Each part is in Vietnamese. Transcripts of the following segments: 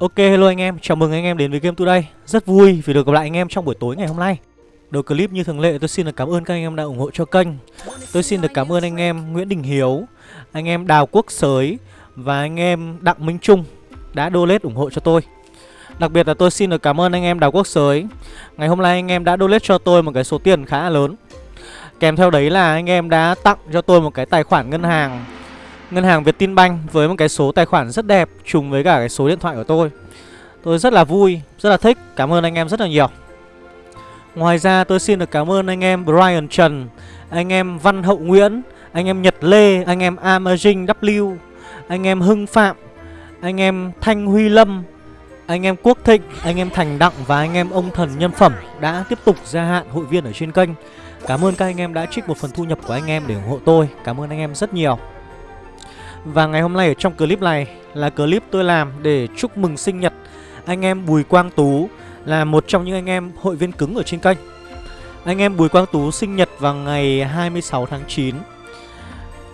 Ok hello anh em, chào mừng anh em đến với Game Today. Rất vui vì được gặp lại anh em trong buổi tối ngày hôm nay. Đầu clip như thường lệ tôi xin được cảm ơn các anh em đã ủng hộ cho kênh. Tôi xin được cảm ơn anh em Nguyễn Đình Hiếu Anh em Đào Quốc Sới Và anh em Đặng Minh Trung Đã donate ủng hộ cho tôi. Đặc biệt là tôi xin được cảm ơn anh em Đào Quốc Sới. Ngày hôm nay anh em đã donate cho tôi một cái số tiền khá là lớn. Kèm theo đấy là anh em đã tặng cho tôi một cái tài khoản ngân hàng. Ngân hàng Vietinbank với một cái số tài khoản rất đẹp trùng với cả cái số điện thoại của tôi. Tôi rất là vui, rất là thích. Cảm ơn anh em rất là nhiều. Ngoài ra tôi xin được cảm ơn anh em Brian Trần, anh em Văn Hậu Nguyễn, anh em Nhật Lê, anh em Amazing W, anh em Hưng Phạm, anh em Thanh Huy Lâm, anh em Quốc Thịnh, anh em Thành Đặng và anh em ông thần nhân phẩm đã tiếp tục gia hạn hội viên ở trên kênh. Cảm ơn các anh em đã trích một phần thu nhập của anh em để ủng hộ tôi. Cảm ơn anh em rất nhiều. Và ngày hôm nay ở trong clip này là clip tôi làm để chúc mừng sinh nhật anh em Bùi Quang Tú, là một trong những anh em hội viên cứng ở trên kênh. Anh em Bùi Quang Tú sinh nhật vào ngày 26 tháng 9.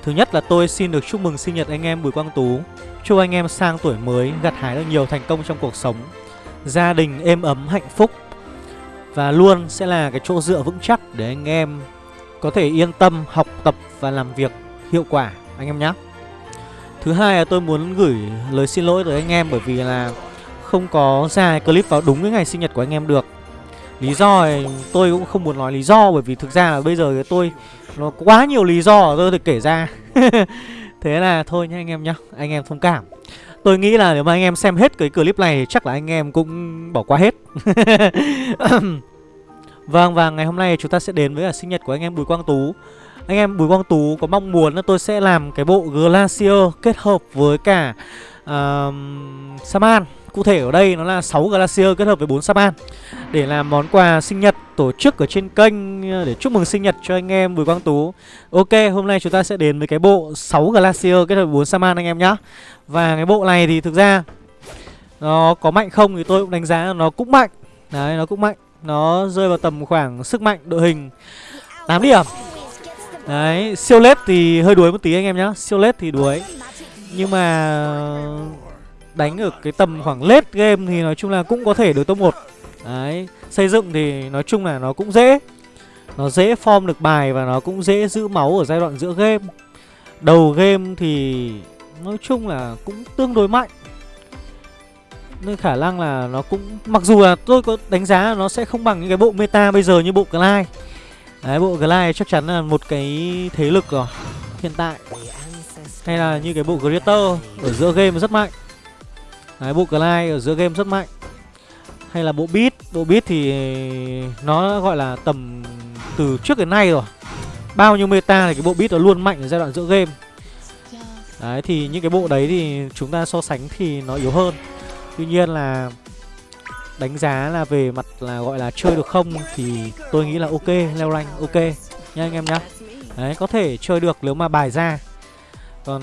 Thứ nhất là tôi xin được chúc mừng sinh nhật anh em Bùi Quang Tú. Chúc anh em sang tuổi mới, gặt hái được nhiều thành công trong cuộc sống. Gia đình êm ấm, hạnh phúc và luôn sẽ là cái chỗ dựa vững chắc để anh em có thể yên tâm, học tập và làm việc hiệu quả anh em nhé. Thứ hai là tôi muốn gửi lời xin lỗi tới anh em bởi vì là không có ra clip vào đúng cái ngày sinh nhật của anh em được. Lý do thì tôi cũng không muốn nói lý do bởi vì thực ra là bây giờ tôi nó quá nhiều lý do tôi được kể ra. Thế là thôi nhá anh em nhá, anh em thông cảm. Tôi nghĩ là nếu mà anh em xem hết cái clip này chắc là anh em cũng bỏ qua hết. vâng và ngày hôm nay chúng ta sẽ đến với là sinh nhật của anh em Bùi Quang Tú. Anh em Bùi Quang Tú có mong muốn là tôi sẽ làm cái bộ Glacier kết hợp với cả uh, Saman. Cụ thể ở đây nó là 6 Glacier kết hợp với 4 Saman Để làm món quà sinh nhật tổ chức ở trên kênh ờ, Để chúc mừng sinh nhật cho anh em Bùi Quang Tú. Ok, hôm nay chúng ta sẽ đến với cái bộ 6 Glacier kết hợp với 4 Saman anh em nhé Và cái bộ này thì thực ra Nó có mạnh không thì tôi cũng đánh giá nó cũng mạnh. Đấy, nó cũng mạnh. Nó rơi vào tầm khoảng sức mạnh đội hình 8 điểm. Đấy, siêu lết thì hơi đuối một tí anh em nhá. Siêu lết thì đuối. Nhưng mà đánh ở cái tầm khoảng lết game thì nói chung là cũng có thể được top 1 Đấy, xây dựng thì nói chung là nó cũng dễ. Nó dễ form được bài và nó cũng dễ giữ máu ở giai đoạn giữa game. Đầu game thì nói chung là cũng tương đối mạnh. Nên khả năng là nó cũng Mặc dù là tôi có đánh giá là nó sẽ không bằng những cái bộ meta bây giờ như bộ Clyde Đấy, bộ Glide chắc chắn là một cái thế lực rồi Hiện tại. Hay là như cái bộ Greater Ở giữa game rất mạnh. Đấy, bộ Glide ở giữa game rất mạnh. Hay là bộ Beat. Bộ Beat thì nó gọi là tầm từ trước đến nay rồi. Bao nhiêu meta thì cái bộ Beat nó luôn mạnh ở giai đoạn giữa game. Đấy, thì những cái bộ đấy thì chúng ta so sánh thì nó yếu hơn. Tuy nhiên là đánh giá là về mặt là gọi là chơi được không thì tôi nghĩ là ok leo rank ok nha anh em nhá. Đấy có thể chơi được nếu mà bài ra. Còn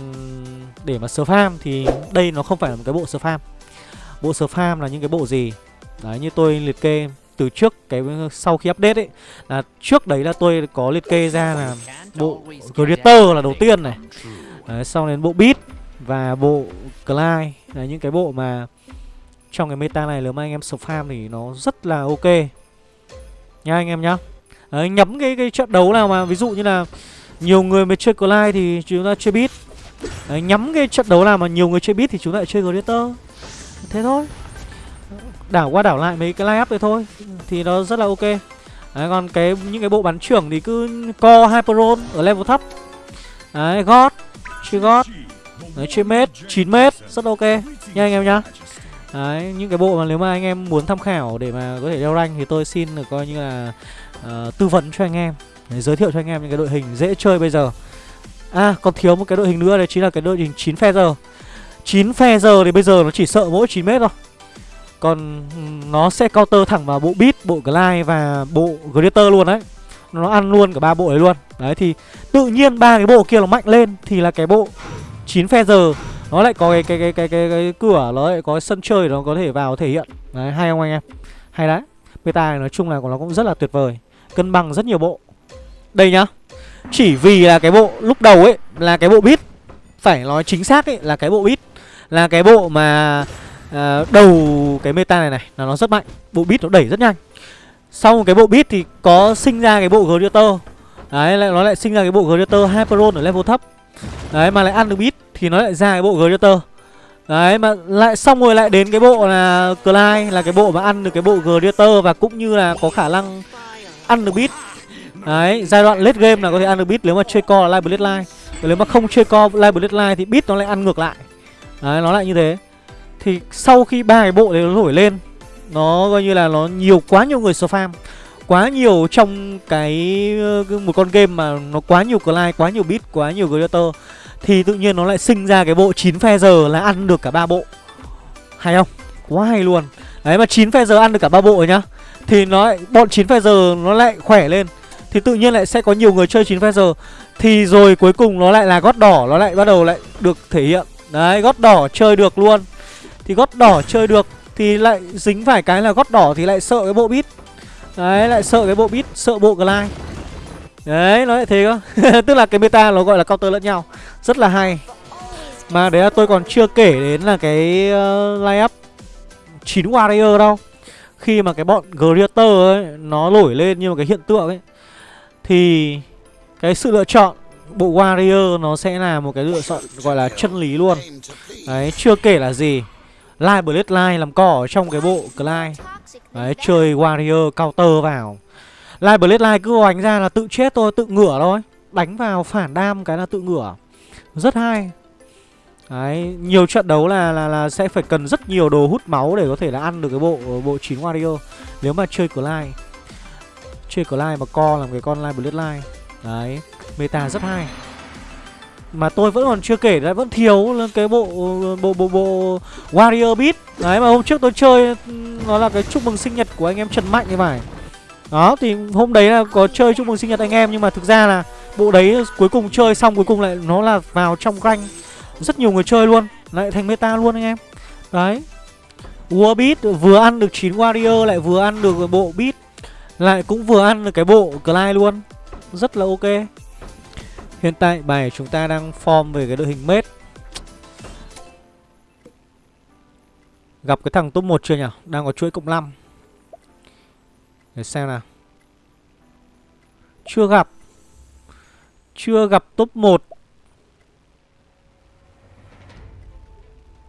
để mà farm thì đây nó không phải là một cái bộ farm. Bộ farm là những cái bộ gì? Đấy như tôi liệt kê từ trước cái sau khi update ấy là trước đấy là tôi có liệt kê ra là bộ creator là đầu tiên này. Đấy, sau đến bộ beat và bộ Clyde là những cái bộ mà trong cái meta này nếu mà anh em sập farm thì nó rất là ok. Nha anh em nhá. Đấy, nhắm cái cái trận đấu nào mà ví dụ như là nhiều người mới chơi Clyde thì chúng ta chơi beat. Đấy, nhắm cái trận đấu nào mà nhiều người chơi beat thì chúng ta lại chơi Gladiator Thế thôi. Đảo qua đảo lại mấy cái line up đấy thôi Thì nó rất là ok. Đấy, còn cái những cái bộ bắn trưởng thì cứ co Hyperon ở level thấp. Đấy, God Chơi God. Đấy, chơi mết 9 mét Rất ok. Nha anh em nhá. Đấy, những cái bộ mà nếu mà anh em muốn tham khảo để mà có thể leo rank thì tôi xin được coi như là uh, tư vấn cho anh em để giới thiệu cho anh em những cái đội hình dễ chơi bây giờ. À, còn thiếu một cái đội hình nữa đấy chính là cái đội hình 9 phe giờ. 9 phe giờ thì bây giờ nó chỉ sợ mỗi 9 mét thôi. Còn ừ, nó sẽ counter thẳng vào bộ Beat, bộ Glide và bộ Greater luôn đấy. Nó ăn luôn cả ba bộ đấy luôn. Đấy thì tự nhiên ba cái bộ kia nó mạnh lên thì là cái bộ 9 phe giờ nó lại có cái cái cái cái cái, cái cửa nó lại có sân chơi nó có thể vào thể hiện. Đấy hay không anh em? Hay đấy. Meta này nói chung là nó cũng rất là tuyệt vời. Cân bằng rất nhiều bộ. Đây nhá. Chỉ vì là cái bộ lúc đầu ấy là cái bộ bit phải nói chính xác ấy là cái bộ bit là cái bộ mà à, đầu cái meta này này là nó rất mạnh. Bộ bit nó đẩy rất nhanh. Sau cái bộ bit thì có sinh ra cái bộ gladiator. Đấy lại nó lại sinh ra cái bộ gladiator Hyperon ở level thấp. Đấy mà lại ăn được bit thì nó lại ra cái bộ Greater. Đấy, mà lại xong rồi lại đến cái bộ là Clyde, là cái bộ mà ăn được cái bộ Greater và cũng như là có khả năng ăn được beat. Đấy, giai đoạn late game là có thể ăn được beat nếu mà chơi co là live bloodline. Nếu mà không chơi co live line thì beat nó lại ăn ngược lại. Đấy, nó lại như thế. Thì sau khi ba cái bộ đấy nó nổi lên, Nó coi như là nó nhiều quá nhiều người spam Quá nhiều trong cái ờ, một con game mà nó quá nhiều like quá nhiều bit, quá nhiều creator Thì tự nhiên nó lại sinh ra cái bộ 9 phe giờ là ăn được cả ba bộ. Hay không? Quá hay luôn. Đấy mà 9 phe giờ ăn được cả ba bộ rồi nhá. Thì nó lại, bọn 9 phe giờ nó lại khỏe lên. Thì tự nhiên lại sẽ có nhiều người chơi 9 phe giờ. Thì rồi cuối cùng nó lại là gót đỏ Nó lại bắt đầu lại được thể hiện. Đấy gót đỏ chơi được luôn. Thì gót đỏ chơi được Thì lại dính phải cái là gót đỏ thì lại sợ cái bộ bit. Đấy lại sợ cái bộ bit Sợ bộ glide. Đấy nó lại thế cơ. Tức là cái meta nó gọi là counter lẫn nhau. Rất là hay. Mà đấy là tôi còn chưa kể đến là cái ờ, uh, line up 9 warrior đâu. Khi mà cái bọn Greater ấy Nó nổi lên như một cái hiện tượng ấy Thì Cái sự lựa chọn Bộ Warrior nó sẽ là một cái lựa chọn gọi là chân lý luôn. Đấy chưa kể là gì. Live Bloodline làm cỏ ở trong cái bộ Clyde. Đấy, chơi Warrior counter vào. Live Bloodline cứ oánh ra là tự chết thôi, tự ngửa thôi. Đánh vào phản đam cái là tự ngửa. Rất hay. Đấy, nhiều trận đấu là, là là sẽ phải cần rất nhiều đồ hút máu để có thể là ăn được cái bộ bộ 9 Warrior. Nếu mà chơi Clyde. Chơi Clyde mà co làm cái con Live Bloodline Đấy, meta rất hay mà tôi vẫn còn chưa kể, lại vẫn thiếu cái bộ bộ bộ bộ warrior beat. Đấy, mà hôm trước tôi chơi nó là cái chúc mừng sinh nhật của anh em trần mạnh như phải. Đó, thì hôm đấy là có chơi chúc mừng sinh nhật anh em, nhưng mà thực ra là bộ đấy cuối cùng chơi xong, cuối cùng lại nó là vào trong rank rất nhiều người chơi luôn, lại thành meta luôn anh em. Đấy. War beat vừa ăn được 9 warrior, lại vừa ăn được bộ beat, lại cũng vừa ăn được cái bộ Clyde luôn. Rất là ok. Hiện tại bài chúng ta đang form về cái đội hình mết. Gặp cái thằng top 1 chưa nhỉ? Đang có chuỗi cộng 5 Để xem nào. Chưa gặp. Chưa gặp top 1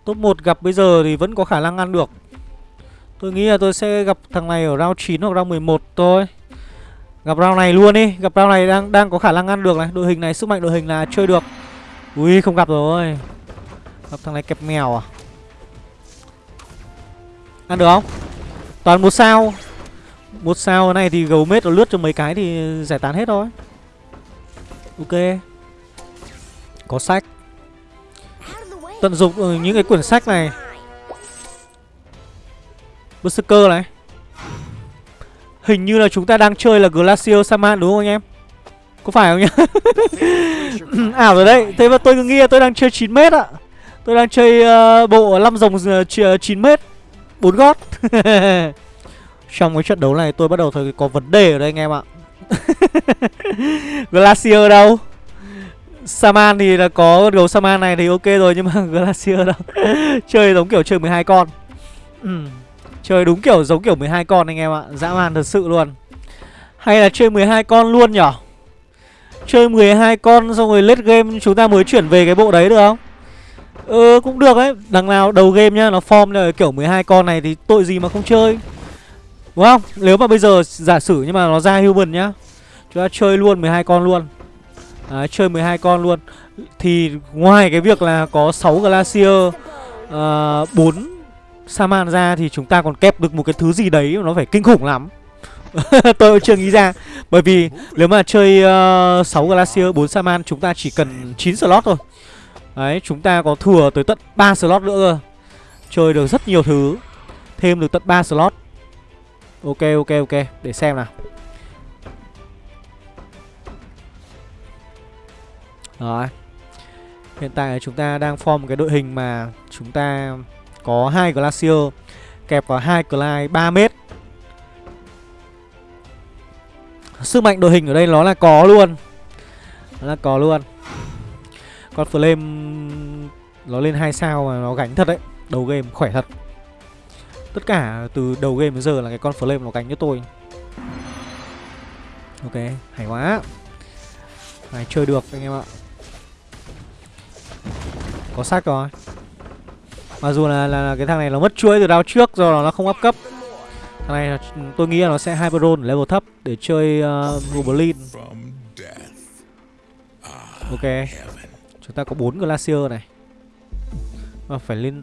Top 1 gặp bây giờ thì vẫn có khả năng ăn được. Tôi nghĩ là tôi sẽ gặp thằng này ở round 9 hoặc round 11 thôi. Gặp round này luôn đi. Gặp round này đang đang có khả năng ăn được này. Đội hình này, sức mạnh đội hình là chơi được. Ui, không gặp rồi. Gặp thằng này kẹp mèo à? Ăn được không? Toàn một sao. Một sao này thì gấu mết nó lướt cho mấy cái thì giải tán hết thôi. Ok. Có sách. Tận dụng ờ, những cái quyển sách này. Berserker này. Hình như là chúng ta đang chơi là Glacier Saman đúng không anh em? Có phải không nhá? Ảo rồi đấy Thế mà tôi cứ nghĩ là tôi đang chơi 9m ạ. Tôi đang chơi uh, bộ 5 rồng ờ, 9m ờ, 4 gót. Trong cái trận đấu này tôi bắt đầu thấy có vấn đề ở đây anh em ạ. Glacier đâu? Saman thì là có gấu Saman này thì ok rồi Nhưng mà Glacier đâu? Chơi giống kiểu chơi 12 con. Ừ. Chơi đúng kiểu giống kiểu 12 con anh em ạ Dã man thật sự luôn. Hay là chơi 12 con luôn nhở? Chơi 12 con xong rồi late game chúng ta mới chuyển về cái bộ đấy được không? Ừ cũng được đấy Đằng nào đầu game nhá Nó form là kiểu 12 con này thì tội gì mà không chơi. Đúng không? Nếu mà bây giờ giả sử nhưng mà nó ra human nhá Chúng ta chơi luôn 12 con luôn. Đấy, chơi 12 con luôn. Thì ngoài cái việc là có 6 Glacier ờ, uh, 4 Saman ra thì chúng ta còn kẹp được một cái thứ gì đấy nó phải kinh khủng lắm. Tôi cũng chưa nghĩ ra. Bởi vì nếu mà chơi ờ, uh, 6 Glacier 4 Saman chúng ta chỉ cần 9 slot thôi. Đấy chúng ta có thừa tới tận 3 slot nữa cơ. Chơi được rất nhiều thứ. Thêm được tận 3 slot. Ok ok ok. Để xem nào. Rồi. Hiện tại chúng ta đang form một cái đội hình mà chúng ta có hai Glacier Kẹp vào hai Clyde 3 mét. Sức mạnh đội hình ở đây nó là có luôn. Nó là có luôn. Con Flame Nó lên hai sao mà nó gánh thật đấy. Đầu game khỏe thật. Tất cả từ đầu game đến giờ là cái con flame nó gánh cho tôi. Ok, hay quá. Này chơi được anh em ạ? Có sát rồi. Mặc dù là, là, là cái thằng này nó mất chuỗi từ đao trước do nó không áp cấp. Thằng này tôi nghĩ là nó sẽ Hyperon level thấp để chơi ờ, uh, Goblin Ok. Chúng ta có bốn Glacier này. Mà phải lên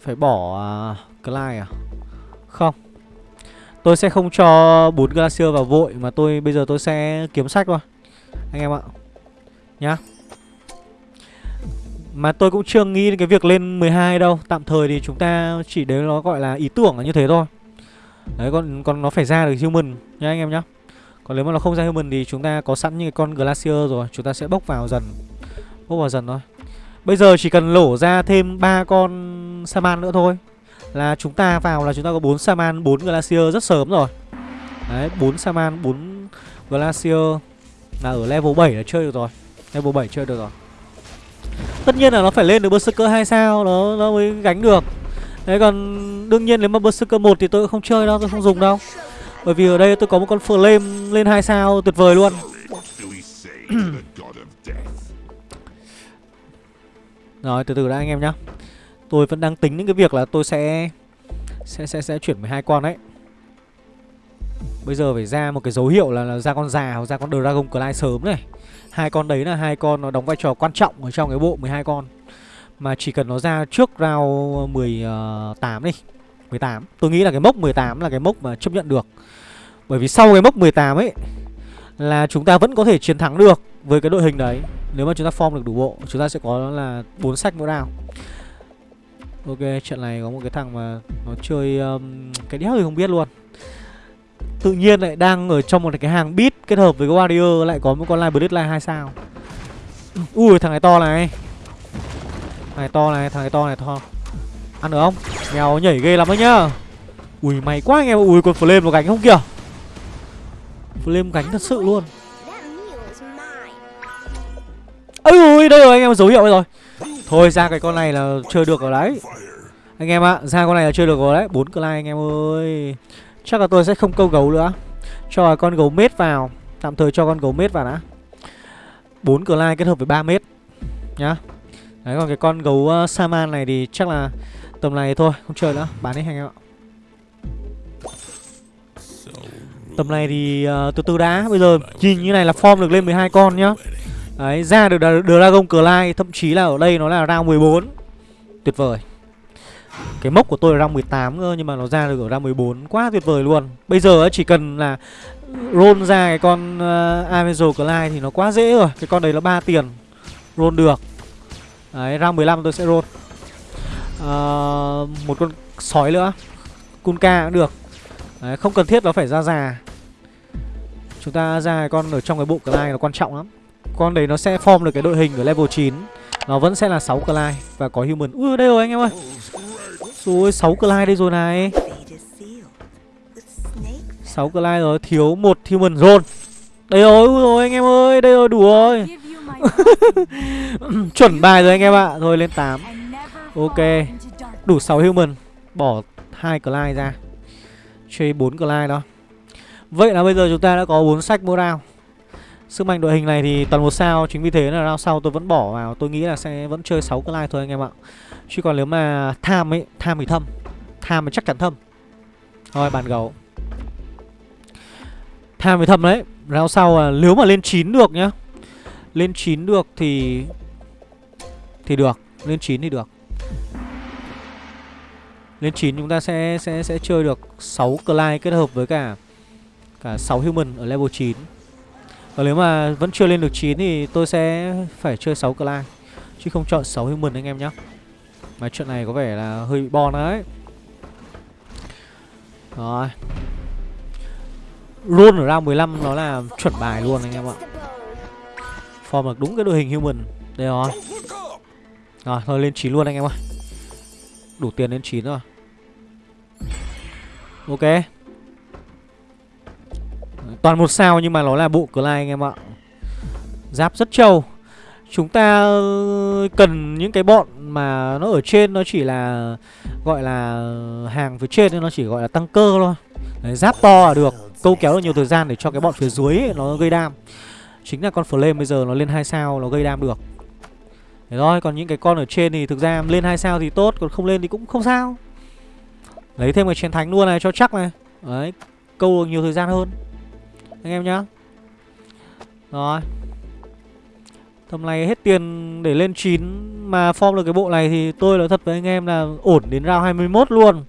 Phải bỏ à, uh, Clyde à? Không. Tôi sẽ không cho bốn Glacier vào vội Mà tôi bây giờ tôi sẽ kiếm sách thôi. Anh em ạ. Nhá. Mà tôi cũng chưa nghĩ đến cái việc lên 12 đâu Tạm thời thì chúng ta chỉ đấy nó gọi là ý tưởng là như thế thôi Đấy còn còn nó phải ra được human nha anh em nhá. Còn nếu mà nó không ra human thì chúng ta có sẵn những cái con glacier rồi, chúng ta sẽ bốc vào dần. Bốc vào dần thôi. Bây giờ chỉ cần lổ ra thêm ba con Saman nữa thôi là chúng ta vào là chúng ta có 4 Saman, 4 Glacier rất sớm rồi. Đấy, 4 Saman, 4 Glacier là ở level 7 là chơi được rồi. Level 7 chơi được rồi. Tất nhiên là nó phải lên được Berserker 2 sao nó nó mới gánh được. Đấy còn đương nhiên nếu mà Berserker 1 thì tôi không chơi đâu, tôi không dùng đâu. Bởi vì ở đây tôi có một con Flame lên 2 sao tuyệt vời luôn. Rồi từ từ đã anh em nhá. Tôi vẫn đang tính những cái việc là tôi sẽ sẽ sẽ sẽ chuyển 12 con đấy. Bây giờ phải ra một cái dấu hiệu là, là ra con già hoặc ra con Dragon Clay sớm này. Hai con đấy là hai con nó đóng vai trò quan trọng ở trong cái bộ 12 con. Mà chỉ cần nó ra trước round 18 ờ, đi 18 Tôi nghĩ là cái mốc 18 là cái mốc mà chấp nhận được. Bởi vì sau cái mốc 18 ấy Là chúng ta vẫn có thể chiến thắng được Với cái đội hình đấy. Nếu mà chúng ta form được đủ bộ Chúng ta sẽ có là bốn sách mỗi round. Ok trận này có một cái thằng mà Nó chơi um, cái đéo thì không biết luôn. Tự nhiên lại đang ở trong một cái hàng beat Kết hợp với cái warrior lại có một con live Bloodline 2 sao. Ui thằng này to này. Thằng này to này, thằng này to này to. Ăn được không? Mèo nhảy ghê lắm đấy nhá. Ui mày quá anh em Ui còn flame nó gánh không kìa. Flame gánh thật sự luôn. Ôi ui đây rồi anh em dấu hiệu rồi. Thôi ra cái con này là chơi được rồi đấy. Anh em ạ ra con này là chơi được rồi đấy. Bốn cờ anh em ơi. Chắc là tôi sẽ không câu gấu nữa Cho con gấu mết vào Tạm thời cho con gấu mết vào đã bốn lai kết hợp với 3 mét Nhá Đấy còn cái con gấu ờ, uh, Saman này thì chắc là tầm này thôi, không chơi nữa, bán đi anh em ạ. Tầm này thì uh, từ từ đã, bây giờ nhìn như này là form được lên 12 con nhá. Đấy, ra được Dragon Clay, thậm chí là ở đây nó là round 14. Tuyệt vời. Cái mốc của tôi là round 18 cơ nhưng mà nó ra được ở round 14, quá tuyệt vời luôn. Bây giờ chỉ cần là roll ra cái con uh, Avenger Clyde thì nó quá dễ rồi. Cái con đấy nó 3 tiền. Roll được. Đấy, round 15 tôi sẽ roll. Uh, Một con sói nữa. Kunka cũng được. Đấy, không cần thiết nó phải ra già. Chúng ta ra con ở trong cái bộ Clyde nó quan trọng lắm. Con đấy nó sẽ form được cái đội hình ở level 9 Nó vẫn sẽ là 6 Clyde Và có human. Ui đây rồi anh em ơi. Rồi 6 Clyde đây rồi này. 6 Clyde rồi Thiếu một human zone. Đây rồi, rồi anh em ơi Đây rồi đủ rồi. Chuẩn bài rồi anh em ạ. À. Thôi lên 8 Ok Đủ 6 human. Bỏ hai Clyde ra. Chơi 4 Clyde đó. Vậy là bây giờ chúng ta đã có 4 sách mỗi round. Sức mạnh đội hình này thì toàn một sao, Chính vì thế là round sau tôi vẫn bỏ vào. Tôi nghĩ là sẽ vẫn chơi 6 cái like thôi anh em ạ. Chứ còn nếu mà tham ấy, Tham thì thâm. Tham thì chắc chắn thâm. Thôi, bàn gấu. Tham thì thâm đấy. Round sau là nếu mà lên 9 được nhá. Lên 9 được thì Thì được. Lên 9 thì được. Lên 9 chúng ta sẽ sẽ sẽ chơi được 6 Clyde kết hợp với cả Cả 6 Human ở level 9 còn nếu mà vẫn chưa lên được 9 thì tôi sẽ phải chơi 6 clan Chứ không chọn 6 Human anh em nhé Mà chuyện này có vẻ là hơi bị bon đấy. Rồi. Roll ở round 15 nó là chuẩn bài luôn anh em ạ. Form được đúng cái đội hình human. Đây rồi. Rồi, thôi lên 9 luôn anh em ơi Đủ tiền lên 9 rồi. Ok. Toàn một sao nhưng mà nó là bộ Clyde anh em ạ Giáp rất trâu Chúng ta ờ, cần những cái bọn mà nó ở trên nó chỉ là gọi là hàng phía trên nên nó chỉ gọi là tăng cơ thôi. Đấy, giáp to là được, câu kéo được nhiều thời gian để cho cái bọn phía dưới ấy, nó gây đam. Chính là con flame bây giờ nó lên hai sao nó gây đam được. Thế thôi, còn những cái con ở trên thì thực ra lên hai sao thì tốt, còn không lên thì cũng không sao. Lấy thêm cái chiến thánh luôn này cho chắc này. Đấy, câu được nhiều thời gian hơn. Anh em nhá. Rồi. Tầm này hết tiền để lên 9 Mà form được cái bộ này thì tôi nói thật với anh em là ổn đến round 21 luôn.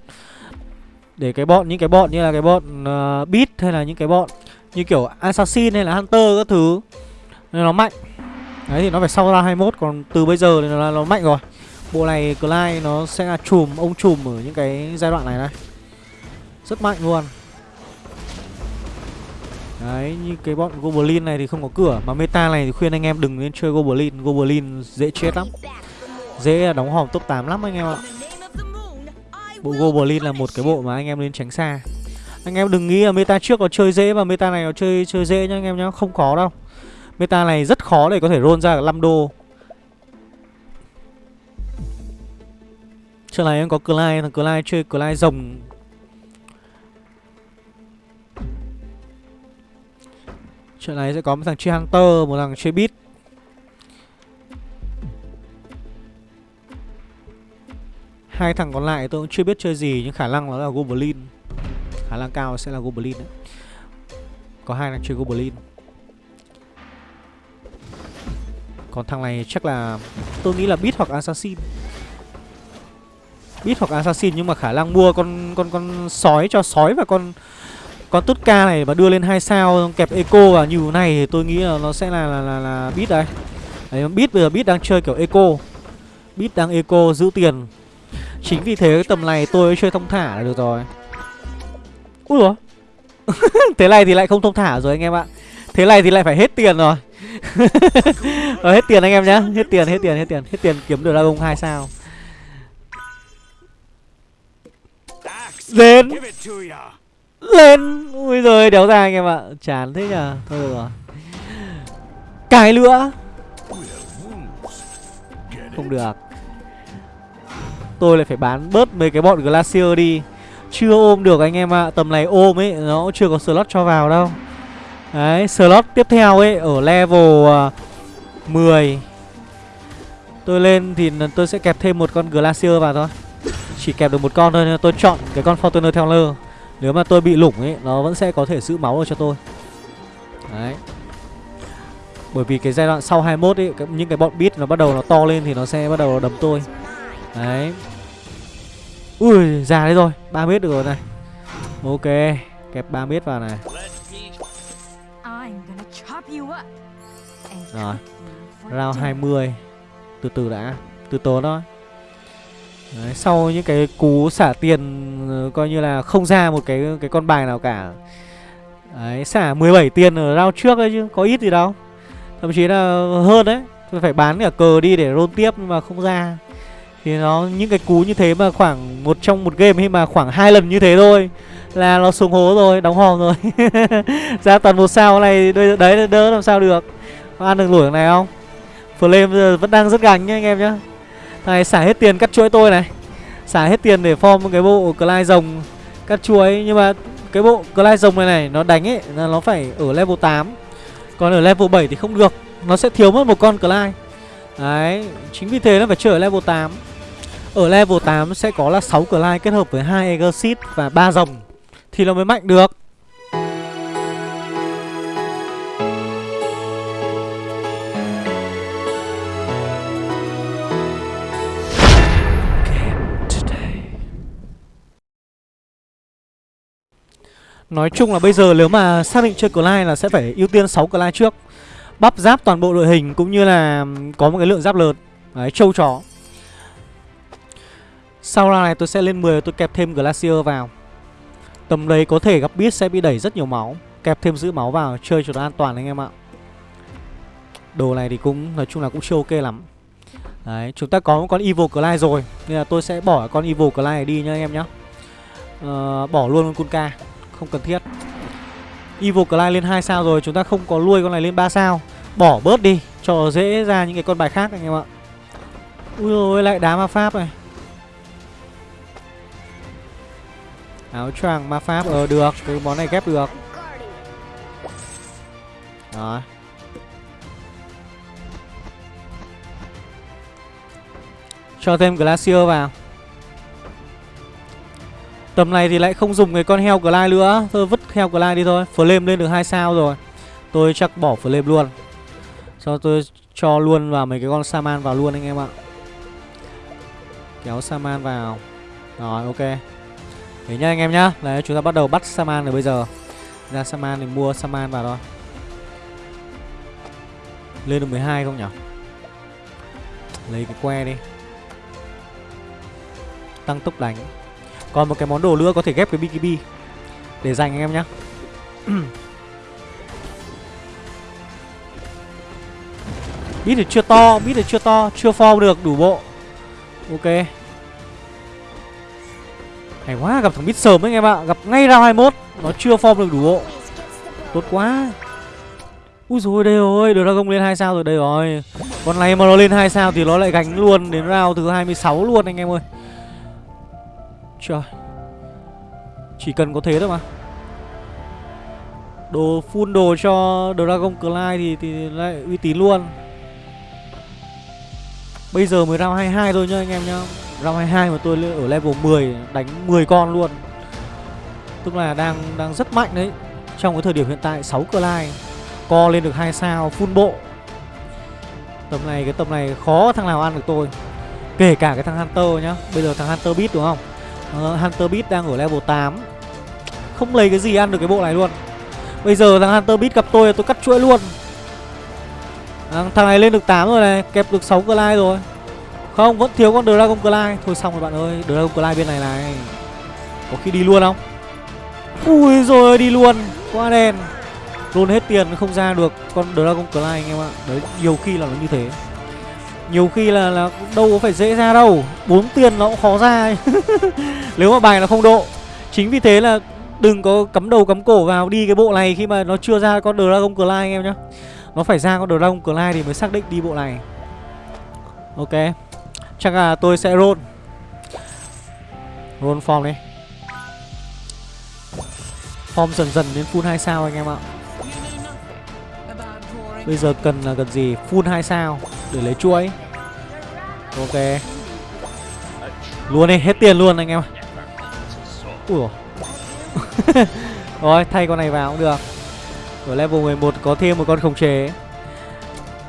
Để cái bọn, những cái bọn như là cái bọn uh, Beat hay là những cái bọn Như kiểu Assassin hay là Hunter các thứ Nên nó mạnh. Đấy thì nó phải sau ra 21 Còn từ bây giờ thì nó, nó mạnh rồi. Bộ này Clyde nó sẽ là chùm, ông chùm ở những cái giai đoạn này này. Rất mạnh luôn. Đấy, như cái bọn Goblin này thì không có cửa Mà meta này thì khuyên anh em đừng nên chơi Goblin. Goblin dễ chết lắm. Dễ đóng hòm top 8 lắm anh em ạ. Bộ Goblin là một cái bộ mà anh em nên tránh xa. Anh em đừng nghĩ là meta trước có chơi dễ và meta này nó chơi chơi dễ nhá anh em nhá. Không có đâu. Meta này rất khó để có thể roll ra 5 đô. Trước này em có Clyde, thằng Clyde chơi Clyde rồng. Trận này sẽ có một thằng chơi Hunter, một thằng chơi Beat Hai thằng còn lại tôi cũng chưa biết chơi gì Nhưng khả năng nó là Goblin. Khả năng cao sẽ là Goblin đấy. Có hai thằng chơi Goblin. Còn thằng này chắc là Tôi nghĩ là Beat hoặc Assassin. Beat hoặc Assassin nhưng mà khả năng mua con con con sói cho sói và con con tút ca này mà đưa lên hai sao kẹp eco vào như thế này thì tôi nghĩ là nó sẽ là là là, là bit đấy. Đấy bit bây giờ bit đang chơi kiểu eco. Bit đang eco giữ tiền. Chính vì thế cái tầm này tôi chơi thông thả là được rồi. Ui rồi. thế này thì lại không thông thả rồi anh em ạ. Thế này thì lại phải hết tiền rồi. ờ, hết tiền anh em nhá, hết tiền, hết tiền, hết tiền, hết tiền kiếm được Dragon hai sao. đến lên. Ui rồi đéo ra anh em ạ. Chán thế nhở? thôi được rồi. Cái nữa không được. Tôi lại phải bán bớt mấy cái bọn glacier đi. Chưa ôm được anh em ạ. Tầm này ôm ấy, nó cũng chưa có slot cho vào đâu. Đấy, slot tiếp theo ấy, ở level à, 10 tôi lên thì tôi sẽ kẹp thêm một con glacier vào thôi. Chỉ kẹp được một con thôi, nên tôi chọn cái con fortuner teller nếu mà tôi bị lủng ấy Nó vẫn sẽ có thể giữ máu được cho tôi. Đấy. Bởi vì cái giai đoạn sau 21 ấy Những cái bọn beat nó bắt đầu nó to lên Thì nó sẽ bắt đầu đấm tôi. Đấy. Ui già đấy rồi 3 mét được rồi này. Ok Kẹp 3 mét vào này. Rồi. Round 20 Từ từ đã. Từ từ thôi Đấy, sau những cái cú xả tiền ờ, coi như là không ra một cái cái con bài nào cả. Đấy, xả 17 tiền ở round trước đấy chứ, có ít gì đâu. Thậm chí là hơn đấy. Tôi phải bán cả cờ đi để roll tiếp nhưng mà không ra. Thì nó những cái cú như thế mà khoảng một trong một game hay mà khoảng hai lần như thế thôi là nó xuống hố rồi, đóng hòm rồi. ra toàn một sao này đấy đỡ làm sao được. Có ăn được lủi này không? Flame vẫn đang rất gánh nhá anh em nhá. Này, xả hết tiền cắt chuỗi tôi này. Xả hết tiền để form cái bộ Clyde rồng cắt chuỗi. Nhưng mà cái bộ Clyde rồng này này, Nó đánh ấy, là nó phải ở level 8 Còn ở level 7 thì không được. Nó sẽ thiếu mất một con Clyde. Đấy, Chính vì thế nó phải chơi ở level 8 Ở level 8 sẽ có là 6 Clyde kết hợp với hai Exit và ba rồng Thì nó mới mạnh được. Nói chung là bây giờ nếu mà xác định chơi Clyde là sẽ phải ưu tiên 6 Clyde trước. Bắp giáp toàn bộ đội hình cũng như là có một cái lượng giáp lớn. Đấy, trâu chó. Sau ra này tôi sẽ lên 10 tôi kẹp thêm Glacier vào. Tầm đấy có thể gặp biết sẽ bị đẩy rất nhiều máu. Kẹp thêm giữ máu vào chơi cho nó an toàn anh em ạ. Đồ này thì cũng nói chung là cũng chưa ok lắm. Đấy, chúng ta có một con Evil Clyde rồi. Nên là tôi sẽ bỏ con Evil Clyde này đi nhá anh em nhá. Uh, Bỏ luôn con Kunka không cần thiết. Evil Clyde lên 2 sao rồi, Chúng ta không có nuôi con này lên 3 sao. Bỏ bớt đi, Cho dễ ra những cái con bài khác anh em ạ. Ui ôi, lại đá ma pháp này. Áo choàng ma pháp Ờ được, Cái món này ghép được. Đó. Cho thêm Glacier vào. Tầm này thì lại không dùng cái con heo Glide nữa. Thôi, vứt heo Glide đi thôi. Flame lên được 2 sao rồi. Tôi chắc bỏ Flame luôn. Sau tôi cho luôn vào mấy cái con Saman vào luôn anh em ạ. Kéo Saman vào. Rồi, ok. Thế nhá anh em nhá. Đấy, chúng ta bắt đầu bắt Saman rồi bây giờ. Ra Saman thì mua Saman vào thôi. Lên được 12 không nhỉ? Lấy cái que đi. Tăng tốc đánh. Còn một cái món đồ nữa có thể ghép cái BKB Để dành anh em nhá. Bít thì chưa to, bít thì chưa to, chưa form được đủ bộ. Ok. Hay quá, gặp thằng bít sớm anh em ạ. Gặp ngay round 21 Nó chưa form được đủ bộ. Tốt quá. Úi rồi đây rồi, Dragon lên 2 sao rồi đây rồi. Con này mà nó lên 2 sao thì nó lại gánh luôn đến round thứ 26 luôn anh em ơi. Trời. Chỉ cần có thế thôi mà. Đồ full đồ cho Dragon Clyde thì, thì lại uy tín luôn. Bây giờ mới round 22 thôi nhá anh em nhá. Round 22 mà tôi ở level 10 Đánh 10 con luôn. Tức là đang đang rất mạnh đấy. Trong cái thời điểm hiện tại 6 Clyde Co lên được 2 sao full bộ. Tầm này cái tầm này khó thằng nào ăn được tôi. Kể cả cái thằng Hunter nhá. Bây giờ thằng Hunter Beat đúng không? Uh, Hunter Beat đang ở level 8 Không lấy cái gì ăn được cái bộ này luôn. Bây giờ thằng Hunter Beat gặp tôi tôi cắt chuỗi luôn. À, Thằng này lên được 8 rồi này Kẹp được 6 Clyde rồi. Không vẫn thiếu con Dragon Clyde Thôi xong rồi bạn ơi Dragon Clyde bên này này. Có khi đi luôn không? Ui rồi đi luôn. Quá đen. Luôn hết tiền không ra được con Dragon Clyde anh em ạ. Đấy nhiều khi là nó như thế nhiều khi là là đâu có phải dễ ra đâu. Bốn tiền nó cũng khó ra nếu mà bài nó không độ. Chính vì thế là đừng có cắm đầu cắm cổ vào đi cái bộ này khi mà nó chưa ra con dragon clyde anh em nhá. Nó phải ra con dragon clyde thì mới xác định đi bộ này. Ok. Chắc là tôi sẽ roll. Roll form đi. Form dần dần đến full 2 sao anh em ạ. Bây giờ cần là cần gì? Full 2 sao để lấy chuỗi. Ok. Luôn đi, hết tiền luôn anh em. Ui Rồi, thay con này vào cũng được. Ở level 11 có thêm một con khống chế.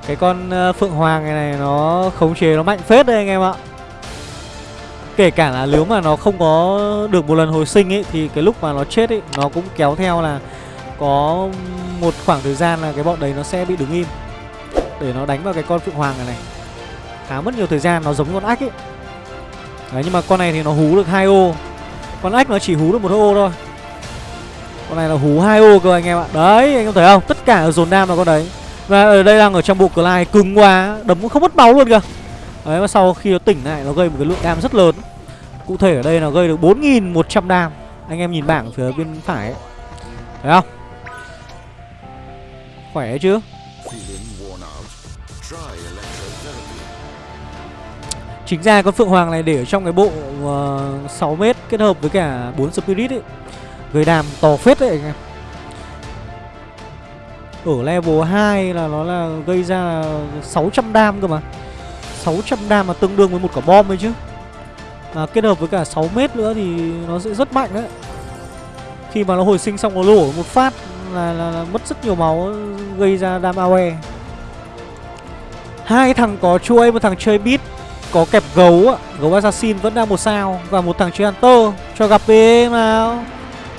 Cái con ờ, Phượng Hoàng này này nó khống chế nó mạnh phết đây anh em ạ. Kể cả là nếu mà nó không có được một lần hồi sinh ấy Thì cái lúc mà nó chết ấy Nó cũng kéo theo là Có một khoảng thời gian là cái bọn đấy nó sẽ bị đứng im Để nó đánh vào cái con Phượng Hoàng này này Khá mất nhiều thời gian, Nó giống con ách ấy. Đấy, nhưng mà con này thì nó hú được hai ô. Con ách nó chỉ hú được một ô thôi. Con này là hú hai ô cơ anh em ạ. Đấy, anh em thấy không? Tất cả ở dồn đam là con đấy. Và ở đây đang ở trong bộ Clyde cứng quá, Đấm cũng không mất máu luôn kìa. Đấy, và sau khi nó tỉnh lại, nó gây một cái lượng đam rất lớn. Cụ thể ở đây nó gây được 4.100 đam. Anh em nhìn bảng phía bên phải ấy. Thấy không? Khỏe chứ? Chính ra con Phượng Hoàng này để ở trong cái bộ ờ, uh, 6m kết hợp với cả 4 Spirit ấy. Gây đàm to phết đấy anh em. Ở level 2 là nó là gây ra 600 đam cơ mà. 600 đam mà tương đương với một quả bom ấy chứ. Mà kết hợp với cả 6m nữa thì nó sẽ rất mạnh đấy. Khi mà nó hồi sinh xong nó lổ một phát là, là, là mất rất nhiều máu gây ra đam AOE hai thằng có chuỗi một thằng chơi beat có kẹp gấu ạ gấu assassin vẫn đang một sao và một thằng chơi hunter. Cho gặp đi nào.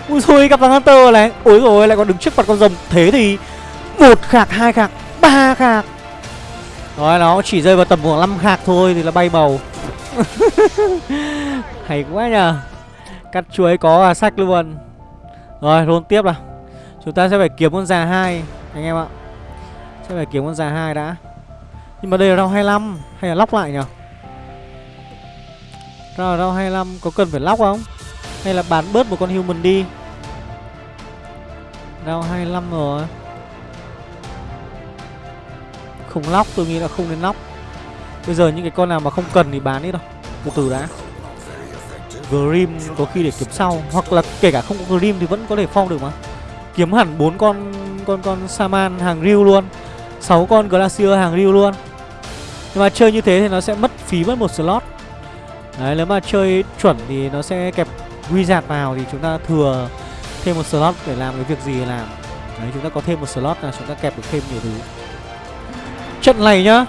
Ui xui gặp thằng hunter này. Ôi rồi lại còn đứng trước mặt con rồng. Thế thì một khạc, hai khạc, ba khạc. Rồi nó chỉ rơi vào tầm khoảng 5 khạc thôi thì là bay màu. Hay quá nhờ. Cắt chuối có à sách luôn. Rồi luôn tiếp nào. Chúng ta sẽ phải kiếm con già hai, anh em ạ. Sẽ phải kiếm con già hai đã. Nhưng mà đây là rau 25 hay là lóc lại nhỉ? Rau rau 25 có cần phải lóc không? Hay là bán bớt một con human đi? Rau 25 rồi. Không lóc, tôi nghĩ là không nên lóc Bây giờ những cái con nào mà không cần thì bán đi thôi. Một từ đã Grim có khi để kiếm sau, Hoặc là kể cả không có Grim thì vẫn có thể phong được mà Kiếm hẳn bốn con con con Saman hàng Ryu luôn 6 con Glacier hàng Ryu luôn Nhưng mà chơi như thế thì nó sẽ mất phí mất một slot Đấy, nếu mà chơi chuẩn thì nó sẽ kẹp Wizard vào thì chúng ta thừa thêm một slot để làm cái việc gì làm. Đấy, chúng ta có thêm một slot là chúng ta kẹp được thêm nhiều thứ. Trận này nhá,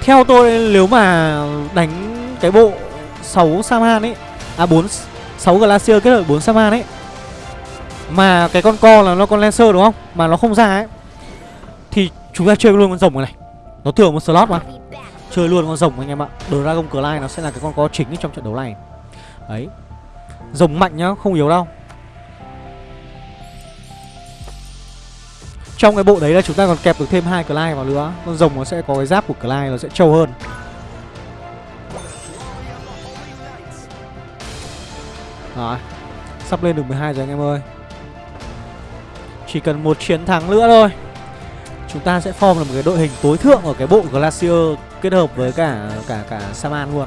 Theo tôi, nếu mà đánh cái bộ 6 Saman ấy À 4 6 Glacier kết hợp 4 Saman ấy, Mà cái con co là nó con Lancer đúng không? Mà nó không ra ấy, Thì chúng ta chơi luôn con rồng này. Nó thừa một slot mà. Chơi luôn con rồng anh em ạ. Dragon Clay nó sẽ là cái con có chính trong trận đấu này. Đấy. Rồng mạnh nhá, không yếu đâu. Trong cái bộ đấy là chúng ta còn kẹp được thêm hai Clay vào nữa. Con rồng nó sẽ có cái giáp của Clay nó sẽ trâu hơn. Rồi. Sắp lên được 12 rồi anh em ơi. Chỉ cần một chiến thắng nữa thôi. Chúng ta sẽ form được một cái đội hình tối thượng ở cái bộ Glacier Kết hợp với cả cả cả Saman luôn.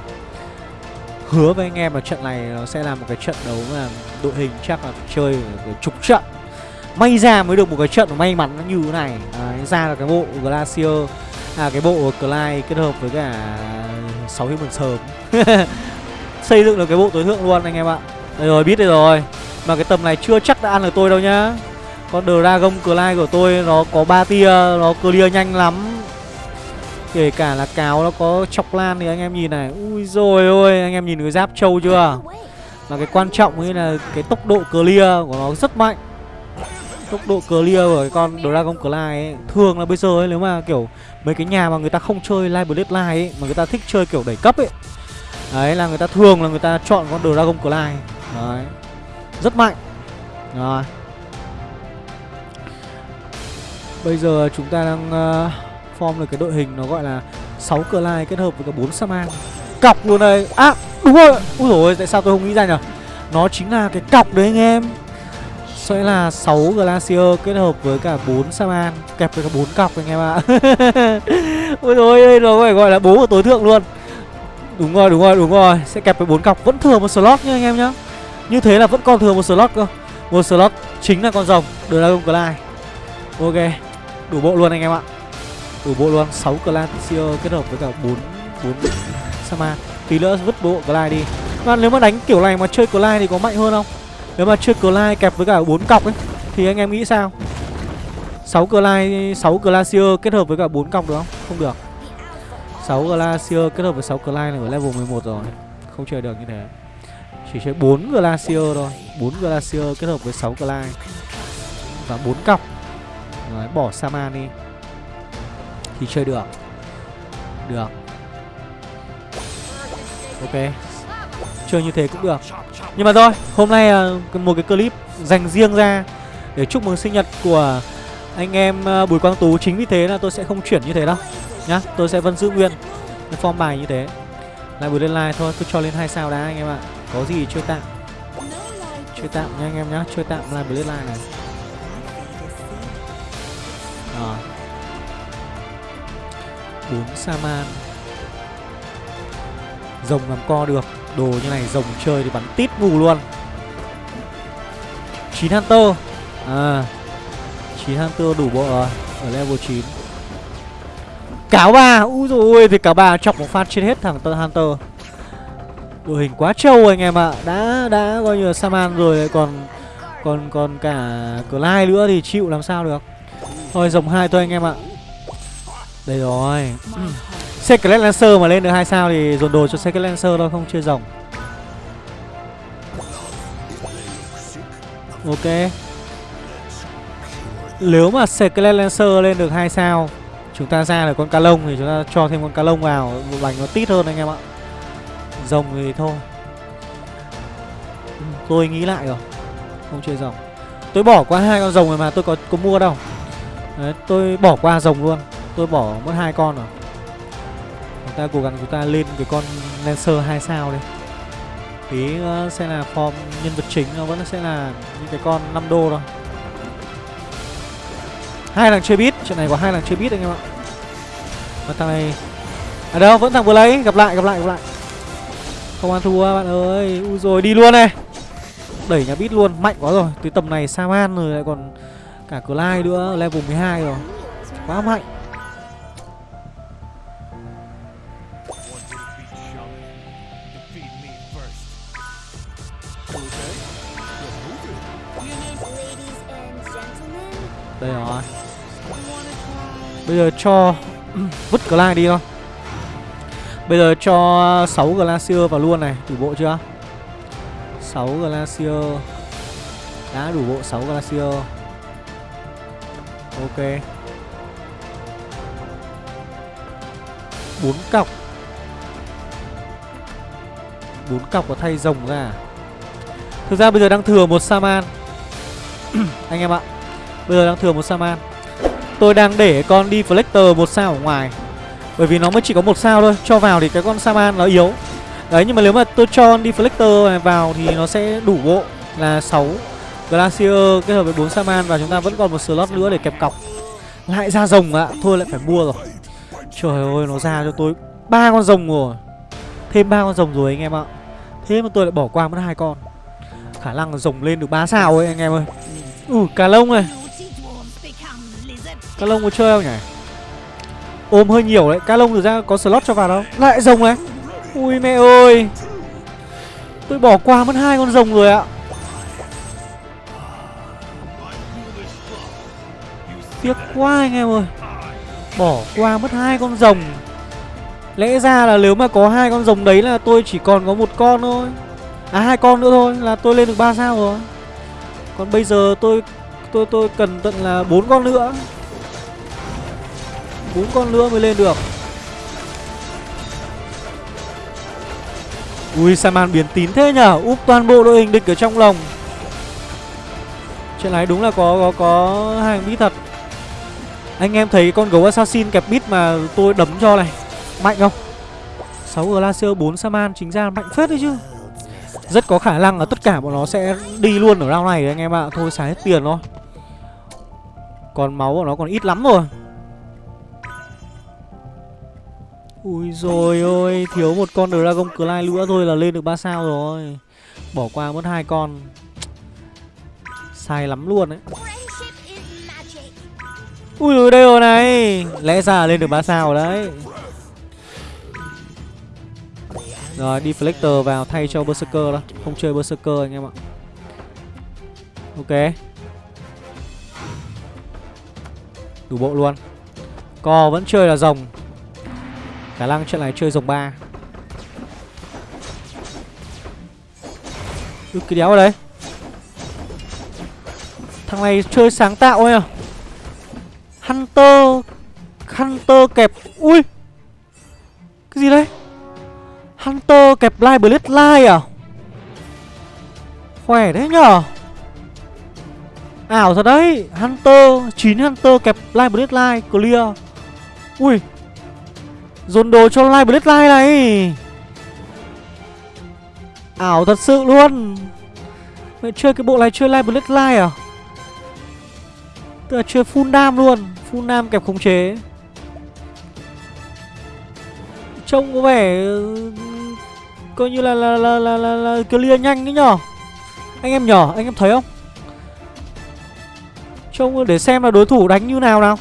Hứa với anh em là trận này nó sẽ là một cái trận đấu mà đội hình chắc là phải chơi chục trận May ra mới được một cái trận may mắn nó như thế này. Đấy, Ra là cái bộ Glacier À cái bộ Clyde kết hợp với cả 6 human sớm. Xây dựng được cái bộ tối thượng luôn anh em ạ. Đây rồi biết đây rồi. Mà cái tầm này chưa chắc đã ăn được tôi đâu nhá. Con Dragon Clyde của tôi nó có ba tia Nó clear nhanh lắm. Kể cả là cáo nó có chọc lan thì anh em nhìn này. Ui rồi ôi anh em nhìn cái giáp trâu chưa? Và cái quan trọng ấy là cái tốc độ clear của nó rất mạnh. Tốc độ clear của cái con Dragon Clyde ấy Thường là bây giờ ấy nếu mà kiểu Mấy cái nhà mà người ta không chơi Live Bloodline ấy Mà người ta thích chơi kiểu đẩy cấp ấy Đấy là người ta thường là người ta chọn con Dragon Clyde Đấy Rất mạnh. Rồi. Bây giờ chúng ta đang uh, form được cái đội hình nó gọi là 6 lai kết hợp với cả 4 Saman. Cọc luôn đây. À đúng rồi. Úi dồi tại sao tôi không nghĩ ra nhỉ? Nó chính là cái cọc đấy anh em. Sẽ là 6 Glacier kết hợp với cả 4 Saman. Kẹp với cả 4 cọc anh em ạ. Úi dồi đây nó phải gọi là bố của tối thượng luôn. Đúng rồi đúng rồi đúng rồi. Sẽ kẹp với 4 cọc. Vẫn thừa một slot nha anh em nhá. Như thế là vẫn còn thừa một slot cơ. Một slot chính là con rồng. Dragon Glide Ok. Đủ bộ luôn anh em ạ. Đủ bộ luôn. 6 Glacier kết hợp với cả 4 4 Sama. Tí nữa vứt bộ Glide đi. Và nếu mà đánh kiểu này mà chơi Glide thì có mạnh hơn không? Nếu mà chơi Glide kẹp với cả bốn cọc ấy Thì anh em nghĩ sao? 6 Glide 6 Glacier kết hợp với cả 4 cọc được không? Không được. 6 Glacier kết hợp với 6 Glide này ở level 11 rồi. Không chơi được như thế. Chỉ chơi 4 Glacier thôi. 4 Glacier kết hợp với 6 Glide Và 4 cọc. Đấy, bỏ Saman đi thì chơi được. Được. Ok. Chơi như thế cũng được. Nhưng mà thôi, Hôm nay à, một cái clip dành riêng ra Để chúc mừng sinh nhật của anh em à, Bùi Quang Tú. Chính vì thế là tôi sẽ không chuyển như thế đâu, Nhá. Tôi sẽ vẫn giữ nguyên cái form bài như thế. Lại buổi lên like thôi tôi cho lên hai sao đã, anh em ạ. Có gì chơi tạm. Chơi tạm nha anh em nhá, Chơi tạm live buổi lên like này. Ờ à. 4 Saman Rồng làm co được, Đồ như này rồng chơi thì bắn tít mù luôn. 9 Hunter. À 9 Hunter đủ bộ rồi, Ở level 9 Cáo bà Úi dồi ôi, Thì cả bà chọc một phát chết hết thằng Hunter. Đội hình quá trâu anh em ạ à. Đã đã coi như là Saman rồi còn còn còn cả Clyde nữa thì chịu làm sao được. Thôi, rồng hai thôi anh em ạ. à. Đây rồi. Secret Lancer mà lên được hai sao thì dồn đồ cho Secret Lancer thôi không chơi rồng Ok. Nếu mà Secret Lancer lên được hai sao Chúng ta ra được con ca lông thì chúng ta cho thêm con ca lông vào Bánh nó tít hơn anh em ạ. Rồng thì thôi. Tôi nghĩ lại rồi. Không chơi rồng. Tôi bỏ qua hai con rồng rồi mà tôi có có mua đâu. Đấy, tôi bỏ qua rồng luôn Tôi bỏ mất hai con rồi. Chúng ta cố gắng chúng ta lên cái con Lancer 2 sao đi. Tí ờ, sẽ là form nhân vật chính nó vẫn sẽ là những cái con 5 đô thôi. Hai lần chơi bit, trận này có hai lần chơi bit anh em ạ. Và thằng này À đâu vẫn thằng vừa lấy Gặp lại gặp lại gặp lại. Không ăn thua bạn ơi. U rồi đi luôn này. Đẩy nhà bít luôn Mạnh quá rồi. Tới tầm này Saman rồi lại còn Cả Clyde nữa Level 12 rồi. Quá mạnh. Đây rồi. Bây giờ cho Vứt Clyde đi thôi. Bây giờ cho 6 Glacier vào luôn này, Đủ bộ chưa? 6 Glacier Đã đủ bộ 6 Glacier Ok. 4 cọc. 4 cọc và thay rồng ra à? Thực ra bây giờ đang thừa một Saman Anh em ạ. Bây giờ đang thừa một Saman Tôi đang để con Deflector một sao ở ngoài. Bởi vì nó mới chỉ có một sao thôi, Cho vào thì cái con Saman nó yếu. Đấy, nhưng mà nếu mà tôi cho con Deflector này vào Thì nó sẽ đủ bộ là 6 Glacier kết hợp với 4 Saman Và chúng ta vẫn còn một slot nữa để kẹp cọc. Lại ra rồng ạ, Thôi lại phải mua rồi. Trời ơi, nó ra cho tôi ba con rồng rồi. Thêm ba con rồng rồi anh em ạ. Thế mà tôi lại bỏ qua mất hai con. Khả năng rồng lên được 3 sao ấy, anh em ơi. Ừ cà lông này. Cá lông có chơi không nhỉ? Ôm hơi nhiều đấy. Cá lông thực ra có slot cho vào đâu. Lại rồng đấy, Ui mẹ ơi. Tôi bỏ qua mất hai con rồng rồi ạ. Tiếc quá anh em ơi. Bỏ qua mất hai con rồng. Lẽ ra là nếu mà có hai con rồng đấy là tôi chỉ còn có một con thôi. À hai con nữa thôi là tôi lên được 3 sao rồi. Còn bây giờ tôi tôi tôi cần tận là bốn con nữa bốn con nữa mới lên được. Ui Saman biến tín thế nhở Úp toàn bộ đội hình địch ở trong lồng. Chuyện này đúng là có có có hàng bí thật. Anh em thấy con gấu assassin kẹp bít mà tôi đấm cho này. Mạnh không? 6 Glacier 4 Saman chính ra mạnh phết đấy chứ. Rất có khả năng là tất cả bọn nó sẽ đi luôn ở round này anh em ạ. Thôi xài hết tiền thôi. Còn máu của nó còn ít lắm rồi. Ui rồi ôi, Thiếu một con Dragon Clay nữa thôi là lên được 3 sao rồi. Bỏ qua mất hai con. Sai lắm luôn đấy Ui rồi đây rồi này. Lẽ ra lên được 3 sao rồi đấy. Rồi Deflector vào thay cho Berserker đó. Không chơi Berserker anh em ạ. Ok. Đủ bộ luôn. Co vẫn chơi là rồng. Khả năng trận này chơi dòng ba. Ư, cái đéo ở đây. Thằng này chơi sáng tạo ấy à? Hunter Hunter kẹp, Ui! Cái gì đây Hunter kẹp Live Blade Live à? Khỏe đấy nhở? Ảo thật đấy, Hunter 9 Hunter kẹp Live Blade Live Clear. Ui! Dồn đồ cho Live Bloodline này. Ảo thật sự luôn. Vậy chơi cái bộ này chơi Live Bloodline à? Tức là chơi full nam luôn Full nam kẹp khống chế. Trông có vẻ ừ, Coi như là là là là, là, là clear nhanh đấy nhở? Anh em nhỏ anh em thấy không? Trông để xem là đối thủ đánh như nào nào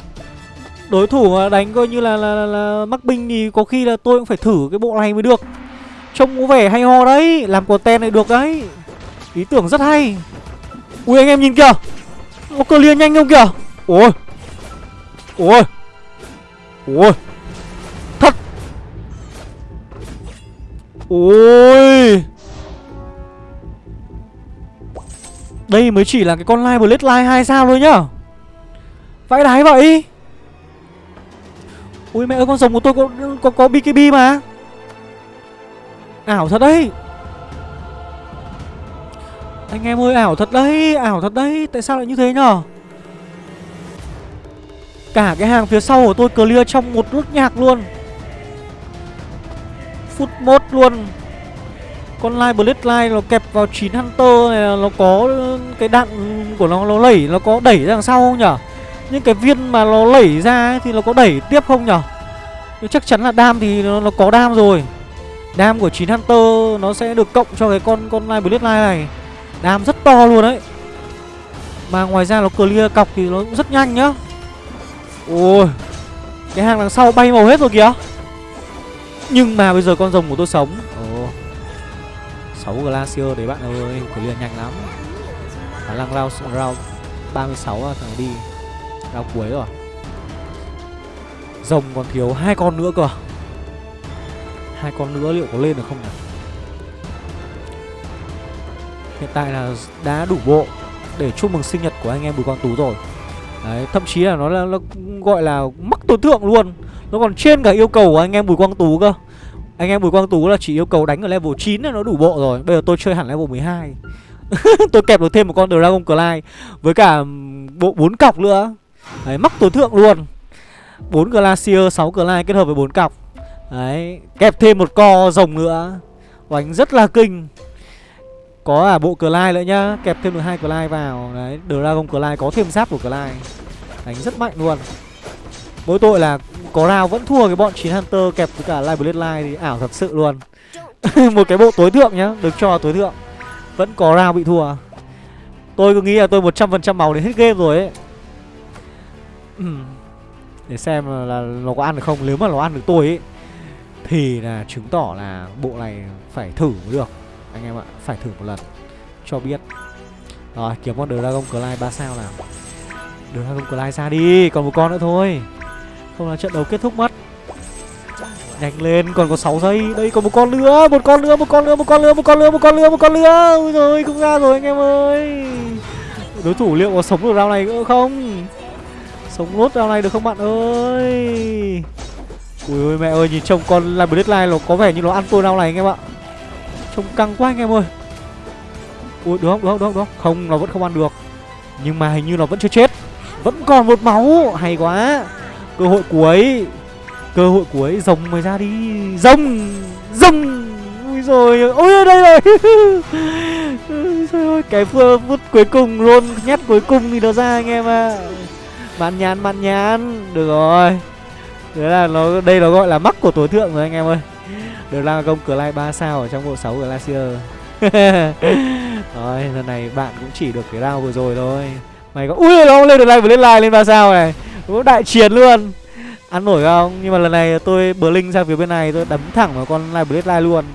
đối thủ mà đánh coi như là, là, là, là mắc binh thì có khi là tôi cũng phải thử cái bộ này mới được. Trông có vẻ hay ho đấy làm content này được đấy. Ý tưởng rất hay. Ui anh em nhìn kìa. Có cơ liên nhanh không kìa? Ôi. Ôi. Ôi. Thật. Ôi. Đây mới chỉ là cái con live blade live hai sao thôi nhá. Vãi đái vậy. Ui mẹ ơi con rồng của tôi có có, có BKB mà. Ảo thật đấy. Anh em ơi ảo thật đấy Ảo thật đấy. Tại sao lại như thế nhở? Cả cái hàng phía sau của tôi clear trong một nốt nhạc luôn. Phút mốt luôn. Con Light Blade Light nó kẹp vào 9 Hunter này Nó có cái đạn của nó nó lẩy Nó có đẩy ra đằng sau không nhở? Những cái viên mà nó lẩy ra ấy, thì nó có đẩy tiếp không nhở? Nhưng chắc chắn là đam thì nó, nó có đam rồi. Đam của 9 Hunter nó sẽ được cộng cho cái con con Live Bloodline này. Đam rất to luôn đấy. Mà ngoài ra nó clear cọc thì nó cũng rất nhanh nhá. Ôi Cái hàng đằng sau bay màu hết rồi kìa. Nhưng mà bây giờ con rồng của tôi sống. Ồ. 6 Glacier đấy bạn ơi Clear nhanh lắm. Khả năng round, round 36 là thằng đi. Round cuối rồi. Rồng còn thiếu hai con nữa cơ. Hai con nữa liệu có lên được không nhỉ hiện tại là đã đủ bộ để chúc mừng sinh nhật của anh em bùi quang tú rồi. Đấy, thậm chí là nó là, nó gọi là mắc tối thượng luôn. Nó còn trên cả yêu cầu của anh em bùi quang tú cơ. Anh em bùi quang tú là chỉ yêu cầu đánh ở level 9 là nó đủ bộ rồi. Bây giờ tôi chơi hẳn level 12 tôi kẹp được thêm một con dragon clyde với cả bộ bốn cọc nữa đấy, mắc tối thượng luôn. 4 glacier 6 Glide kết hợp với bốn cọc. Đấy, Kẹp thêm một co rồng nữa. Oánh rất là kinh. Có à bộ Glide nữa nhá. Kẹp thêm được hai Glide vào. Đấy, Dragon Glide có thêm giáp của Glide. Đánh rất mạnh luôn. Mỗi tội là có rào vẫn thua cái bọn 9 Hunter, kẹp với cả Live Bloodline thì ảo thật sự luôn. Một cái bộ tối thượng nhá, Được cho tối thượng. Vẫn có rào bị thua. Tôi cứ nghĩ là tôi 100% màu đến hết game rồi ấy. Để xem là, nó có ăn được không. Nếu mà nó ăn được tôi ấy thì là chứng tỏ là bộ này phải thử mới được. Anh em ạ, phải thử một lần Cho biết. Rồi, kiếm con Dragon Clyde 3 sao nào. Dragon Clyde ra đi, còn một con nữa thôi. Không là trận đấu kết thúc mất. Nhanh lên, còn có 6 giây. Đây còn một con nữa, một con nữa, một con nữa, một con nữa, một con nữa, một con nữa, một con nữa. Ôi rồi cũng ra rồi anh em ơi. Đối thủ liệu có sống được round này nữa không? Sống nốt round này được không bạn ơi? Ui ôi mẹ ơi nhìn trông con là Deadline nó có vẻ như nó ăn tôi nào này anh em ạ. Trông căng quá anh em ơi. Ui được không? Được không? Được không, được không? không nó vẫn không ăn được. Nhưng mà hình như nó vẫn chưa chết. Vẫn còn một máu. Hay quá. Cơ hội cuối Cơ hội cuối rồng mày ra đi. Rồng! Rồng! Ui rồi Ôi. Đây rồi. Trời ơi cái phút cuối cùng luôn Nhát cuối cùng thì nó ra anh em ạ. à. Mạn nhán mạn nhán. Được rồi. Thế là nó, đây nó gọi là mắc của tối thượng rồi anh em ơi. Được là công cửa lai 3 sao ở trong bộ 6 Glacier. Rồi, lần này bạn cũng chỉ được cái round vừa rồi thôi. Mày có, Ui, nó lên được like vừa lên like lên 3 sao này. Cũng đại chiến luôn. Ăn nổi không? Nhưng mà lần này tôi bờ linh sang phía bên này, tôi đấm thẳng vào con live blade luôn.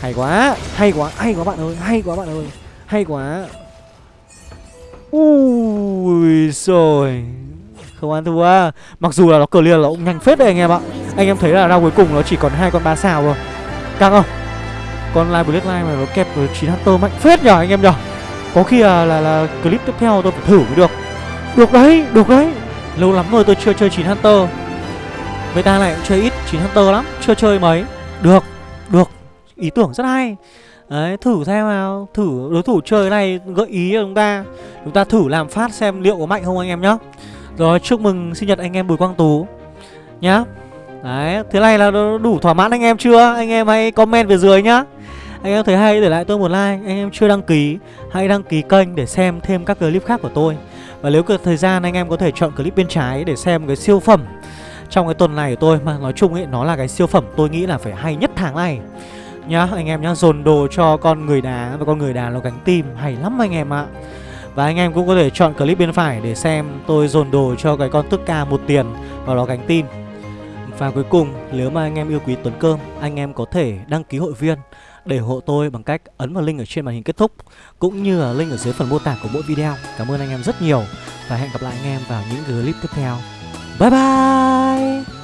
Hay quá. Hay quá. Hay quá bạn ơi. Hay quá bạn ơi. Hay quá. Ui rồi không ăn thua. Mặc dù là nó clear là cũng nhanh phết đấy anh em ạ. Anh em thấy là ra cuối cùng nó chỉ còn hai con ba sao rồi căng không? Con live bloodline mà nó kẹp với chín hunter mạnh phết nhở anh em nhở? Có khi là, là là clip tiếp theo tôi phải thử mới được. Được đấy được đấy. Lâu lắm rồi tôi chưa chơi chín hunter. Người ta cũng chơi ít chín hunter lắm chưa chơi mấy. Được được. Ý tưởng rất hay. Đấy, thử xem nào. Thử đối thủ chơi này gợi ý cho chúng ta. Chúng ta thử làm phát xem liệu có mạnh không anh em nhá. Rồi chúc mừng sinh nhật anh em Bùi Quang Tú. Nhá. Đấy thế này là đủ thỏa mãn anh em chưa? Anh em hãy comment về dưới nhá. Anh em thấy hay để lại tôi một like. Anh em chưa đăng ký Hãy đăng ký kênh để xem thêm các clip khác của tôi. Và nếu có thời gian anh em có thể chọn clip bên trái Để xem cái siêu phẩm. Trong cái tuần này của tôi Mà nói chung ấy nó là cái siêu phẩm tôi nghĩ là phải hay nhất tháng này. Nhá, anh em nhá, Dồn đồ cho con người đá Và con người đá nó gánh tim Hay lắm anh em ạ. Và anh em cũng có thể chọn clip bên phải để xem tôi dồn đồ cho cái con tức ca một tiền và nó gánh tim Và cuối cùng, nếu mà anh em yêu quý Tuấn Cơm, Anh em có thể đăng ký hội viên để hộ tôi bằng cách ấn vào link ở trên màn hình kết thúc, Cũng như là link ở dưới phần mô tả của mỗi video. Cảm ơn anh em rất nhiều Và hẹn gặp lại anh em vào những clip tiếp theo. Bye bye!